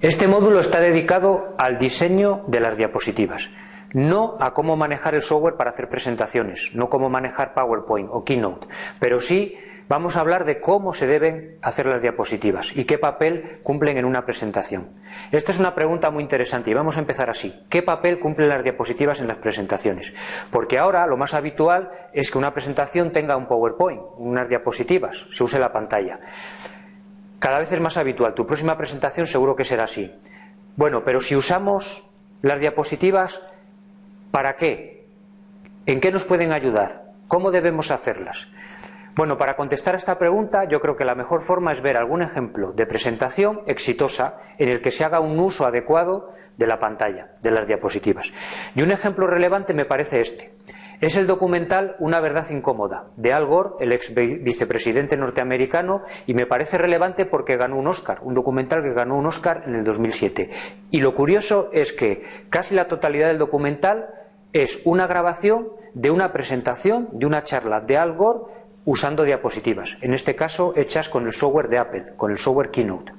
Este módulo está dedicado al diseño de las diapositivas, no a cómo manejar el software para hacer presentaciones, no cómo manejar PowerPoint o Keynote, pero sí vamos a hablar de cómo se deben hacer las diapositivas y qué papel cumplen en una presentación. Esta es una pregunta muy interesante y vamos a empezar así. ¿Qué papel cumplen las diapositivas en las presentaciones? Porque ahora lo más habitual es que una presentación tenga un PowerPoint, unas diapositivas, se use la pantalla. Cada vez es más habitual. Tu próxima presentación seguro que será así. Bueno, pero si usamos las diapositivas, ¿para qué? ¿En qué nos pueden ayudar? ¿Cómo debemos hacerlas? Bueno, para contestar a esta pregunta yo creo que la mejor forma es ver algún ejemplo de presentación exitosa en el que se haga un uso adecuado de la pantalla, de las diapositivas. Y un ejemplo relevante me parece este. Es el documental Una verdad incómoda, de Al Gore, el ex vicepresidente norteamericano, y me parece relevante porque ganó un Oscar, un documental que ganó un Oscar en el 2007. Y lo curioso es que casi la totalidad del documental es una grabación de una presentación, de una charla de Al Gore usando diapositivas, en este caso hechas con el software de Apple, con el software Keynote.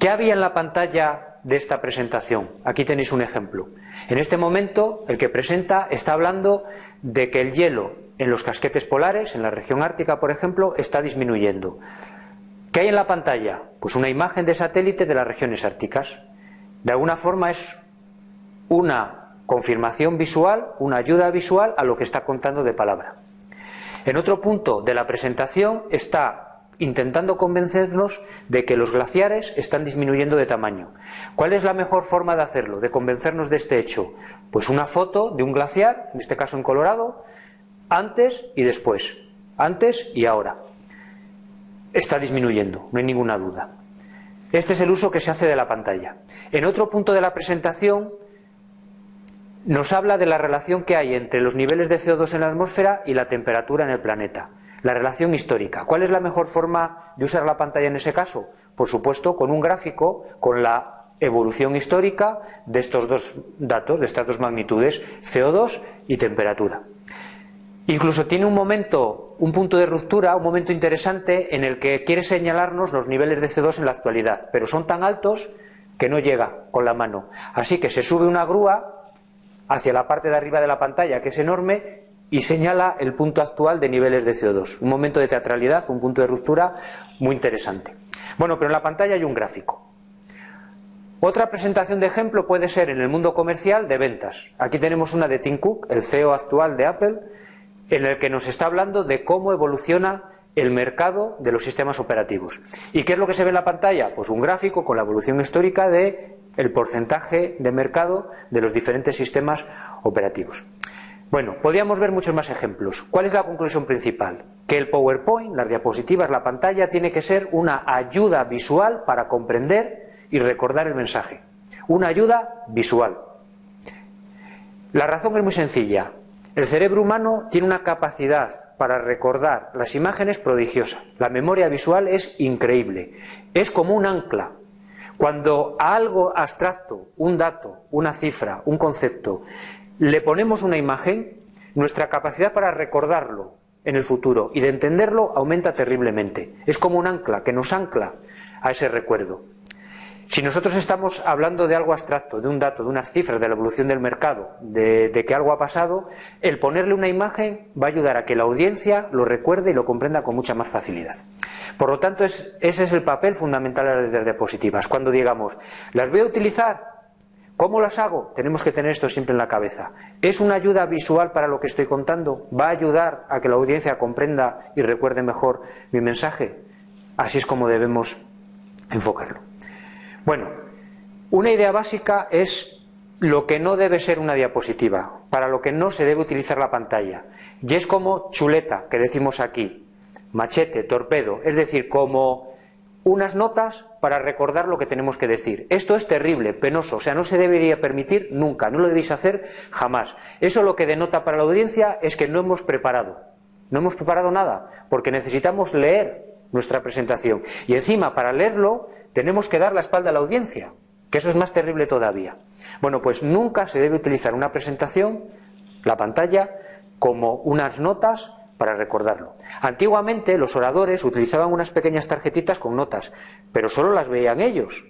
¿Qué había en la pantalla de esta presentación. Aquí tenéis un ejemplo. En este momento, el que presenta está hablando de que el hielo en los casquetes polares, en la región ártica, por ejemplo, está disminuyendo. ¿Qué hay en la pantalla? Pues una imagen de satélite de las regiones árticas. De alguna forma es una confirmación visual, una ayuda visual a lo que está contando de palabra. En otro punto de la presentación está intentando convencernos de que los glaciares están disminuyendo de tamaño. ¿Cuál es la mejor forma de hacerlo, de convencernos de este hecho? Pues una foto de un glaciar, en este caso en Colorado, antes y después, antes y ahora. Está disminuyendo, no hay ninguna duda. Este es el uso que se hace de la pantalla. En otro punto de la presentación nos habla de la relación que hay entre los niveles de CO2 en la atmósfera y la temperatura en el planeta. La relación histórica. ¿Cuál es la mejor forma de usar la pantalla en ese caso? Por supuesto, con un gráfico, con la evolución histórica de estos dos datos, de estas dos magnitudes, CO2 y temperatura. Incluso tiene un momento, un punto de ruptura, un momento interesante en el que quiere señalarnos los niveles de CO2 en la actualidad, pero son tan altos que no llega con la mano. Así que se sube una grúa hacia la parte de arriba de la pantalla, que es enorme, y señala el punto actual de niveles de CO2. Un momento de teatralidad, un punto de ruptura muy interesante. Bueno, pero en la pantalla hay un gráfico. Otra presentación de ejemplo puede ser en el mundo comercial de ventas. Aquí tenemos una de Tim Cook, el CEO actual de Apple, en el que nos está hablando de cómo evoluciona el mercado de los sistemas operativos. ¿Y qué es lo que se ve en la pantalla? Pues un gráfico con la evolución histórica de el porcentaje de mercado de los diferentes sistemas operativos. Bueno, podríamos ver muchos más ejemplos. ¿Cuál es la conclusión principal? Que el PowerPoint, las diapositivas, la pantalla, tiene que ser una ayuda visual para comprender y recordar el mensaje. Una ayuda visual. La razón es muy sencilla. El cerebro humano tiene una capacidad para recordar las imágenes prodigiosa. La memoria visual es increíble. Es como un ancla. Cuando a algo abstracto, un dato, una cifra, un concepto, le ponemos una imagen, nuestra capacidad para recordarlo en el futuro y de entenderlo aumenta terriblemente. Es como un ancla que nos ancla a ese recuerdo. Si nosotros estamos hablando de algo abstracto, de un dato, de unas cifras, de la evolución del mercado, de, que algo ha pasado, el ponerle una imagen va a ayudar a que la audiencia lo recuerde y lo comprenda con mucha más facilidad. Por lo tanto, ese es el papel fundamental de las diapositivas. Cuando digamos, las voy a utilizar ¿Cómo las hago? Tenemos que tener esto siempre en la cabeza. ¿Es una ayuda visual para lo que estoy contando? ¿Va a ayudar a que la audiencia comprenda y recuerde mejor mi mensaje? Así es como debemos enfocarlo. Bueno, una idea básica es lo que no debe ser una diapositiva, para lo que no se debe utilizar la pantalla. Y es como chuleta, que decimos aquí, machete, torpedo, es decir, como unas notas para recordar lo que tenemos que decir. Esto es terrible, penoso, o sea, no se debería permitir nunca, no lo debéis hacer jamás. Eso lo que denota para la audiencia es que no hemos preparado, no hemos preparado nada, porque necesitamos leer nuestra presentación. Y encima, para leerlo, tenemos que dar la espalda a la audiencia, que eso es más terrible todavía. Bueno, pues nunca se debe utilizar una presentación, la pantalla, como unas notas para recordarlo. Antiguamente los oradores utilizaban unas pequeñas tarjetitas con notas, pero solo las veían ellos.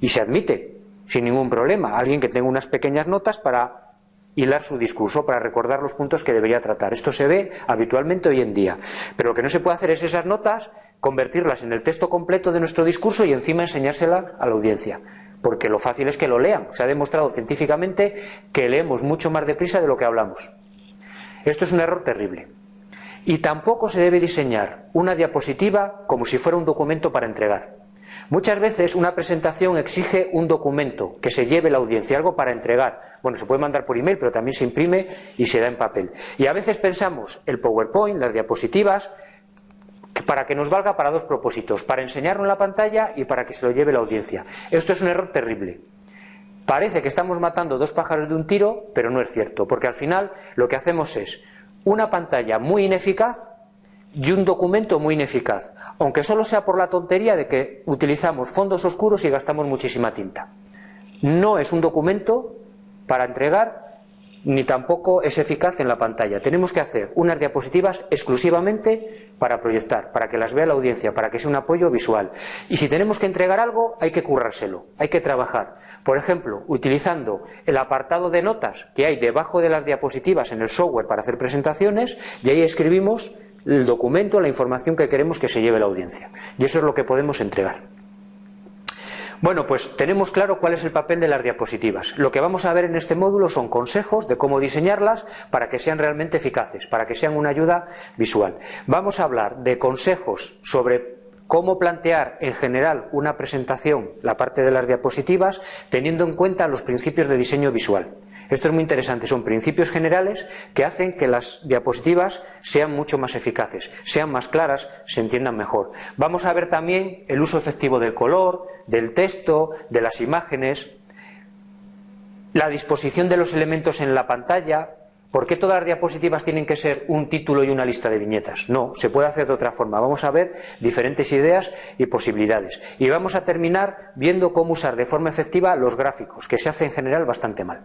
y se admite sin ningún problema. Alguien que tenga unas pequeñas notas para hilar su discurso, para recordar los puntos que debería tratar. Esto se ve habitualmente hoy en día. Pero lo que no se puede hacer es esas notas convertirlas en el texto completo de nuestro discurso y encima enseñárselas a la audiencia. Porque lo fácil es que lo lean. Se ha demostrado científicamente que leemos mucho más deprisa de lo que hablamos. Esto es un error terrible. Y tampoco se debe diseñar una diapositiva como si fuera un documento para entregar. Muchas veces una presentación exige un documento que se lleve la audiencia, algo para entregar. Bueno, se puede mandar por email, pero también se imprime y se da en papel. Y a veces pensamos el PowerPoint, las diapositivas, para que nos valga para dos propósitos, para enseñarlo en la pantalla y para que se lo lleve la audiencia. Esto es un error terrible. Parece que estamos matando dos pájaros de un tiro, pero no es cierto, porque al final lo que hacemos es una pantalla muy ineficaz y un documento muy ineficaz, aunque solo sea por la tontería de que utilizamos fondos oscuros y gastamos muchísima tinta. No es un documento para entregar ni tampoco es eficaz en la pantalla. Tenemos que hacer unas diapositivas exclusivamente para proyectar, para que las vea la audiencia, para que sea un apoyo visual. Y si tenemos que entregar algo, hay que currárselo, hay que trabajar. Por ejemplo, utilizando el apartado de notas que hay debajo de las diapositivas en el software para hacer presentaciones, y ahí escribimos el documento, la información que queremos que se lleve la audiencia. Y eso es lo que podemos entregar. Bueno, pues tenemos claro cuál es el papel de las diapositivas. Lo que vamos a ver en este módulo son consejos de cómo diseñarlas para que sean realmente eficaces, para que sean una ayuda visual. Vamos a hablar de consejos sobre cómo plantear en general una presentación, la parte de las diapositivas, teniendo en cuenta los principios de diseño visual. Esto es muy interesante, son principios generales que hacen que las diapositivas sean mucho más eficaces, sean más claras, se entiendan mejor. Vamos a ver también el uso efectivo del color, del texto, de las imágenes, la disposición de los elementos en la pantalla, ¿Por qué todas las diapositivas tienen que ser un título y una lista de viñetas? No, se puede hacer de otra forma. Vamos a ver diferentes ideas y posibilidades. Y vamos a terminar viendo cómo usar de forma efectiva los gráficos, que se hace en general bastante mal.